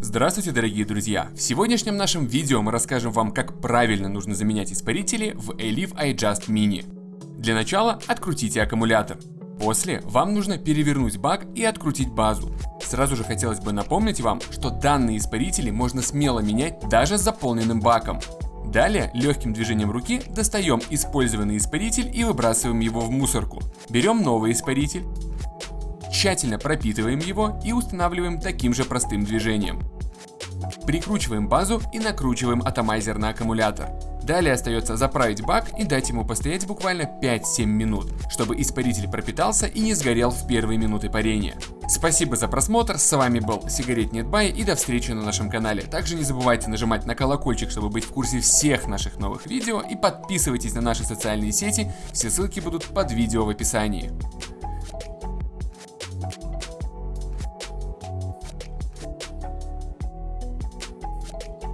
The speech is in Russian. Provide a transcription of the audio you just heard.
Здравствуйте, дорогие друзья! В сегодняшнем нашем видео мы расскажем вам, как правильно нужно заменять испарители в Elif iJust Mini. Для начала открутите аккумулятор. После вам нужно перевернуть бак и открутить базу. Сразу же хотелось бы напомнить вам, что данные испарители можно смело менять даже с заполненным баком. Далее легким движением руки достаем использованный испаритель и выбрасываем его в мусорку. Берем новый испаритель, тщательно пропитываем его и устанавливаем таким же простым движением. Прикручиваем базу и накручиваем атомайзер на аккумулятор. Далее остается заправить бак и дать ему постоять буквально 5-7 минут, чтобы испаритель пропитался и не сгорел в первые минуты парения. Спасибо за просмотр, с вами был Сигарет Нетбай и до встречи на нашем канале. Также не забывайте нажимать на колокольчик, чтобы быть в курсе всех наших новых видео и подписывайтесь на наши социальные сети, все ссылки будут под видео в описании. you